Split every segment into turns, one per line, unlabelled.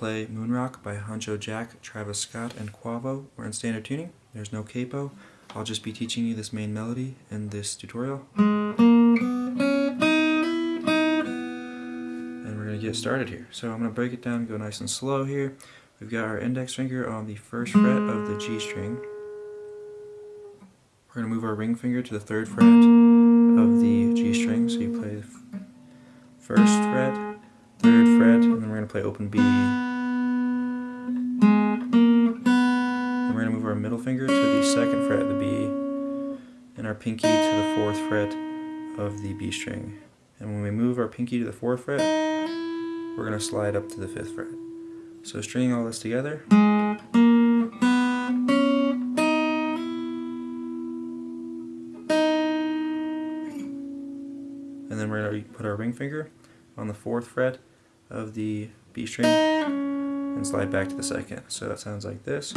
Huncho Jack, Travis Scott, and Quavo. We're in standard tuning. There's no capo. I'll just be teaching you this main melody in this tutorial. And we're going to get started here. So I'm going to break it down, go nice and slow here. We've got our index finger on the first fret of the G string. We're going to move our ring finger to the third fret of the G string. So you play first fret, third fret, and then we're going to play open B. move our middle finger to the second fret of the B, and our pinky to the fourth fret of the B string. And when we move our pinky to the fourth fret, we're going to slide up to the fifth fret. So stringing all this together. And then we're going to put our ring finger on the fourth fret of the B string and slide back to the second. So that sounds like this.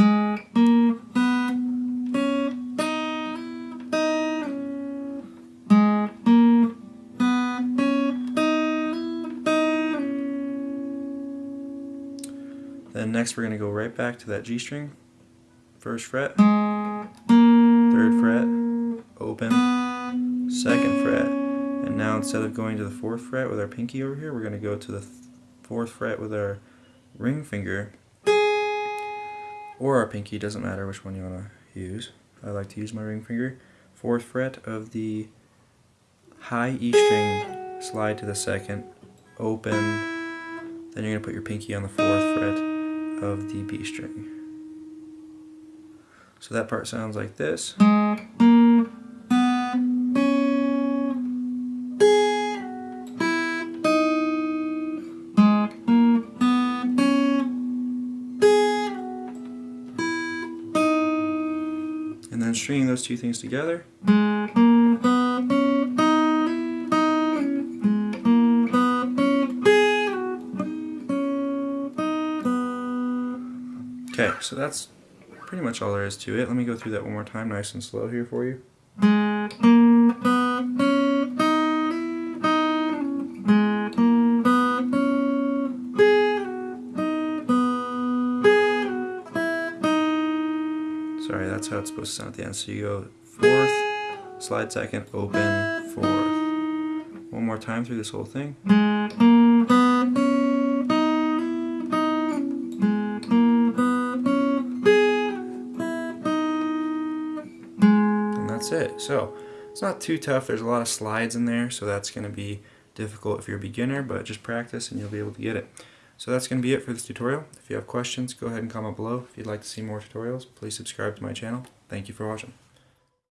Then next we're going to go right back to that G string, first fret, third fret, open, second fret, and now instead of going to the fourth fret with our pinky over here, we're going to go to the fourth fret with our ring finger, or our pinky, doesn't matter which one you want to use. I like to use my ring finger. Fourth fret of the high E string, slide to the second, open, then you're going to put your pinky on the fourth fret of the B string. So that part sounds like this. And then stringing those two things together. Okay, so that's pretty much all there is to it. Let me go through that one more time nice and slow here for you. Sorry, that's how it's supposed to sound at the end. So you go fourth, slide second, open, fourth. One more time through this whole thing. That's it. So it's not too tough. There's a lot of slides in there, so that's going to be difficult if you're a beginner, but just practice and you'll be able to get it. So that's going to be it for this tutorial. If you have questions, go ahead and comment below. If you'd like to see more tutorials, please subscribe to my channel. Thank you for watching.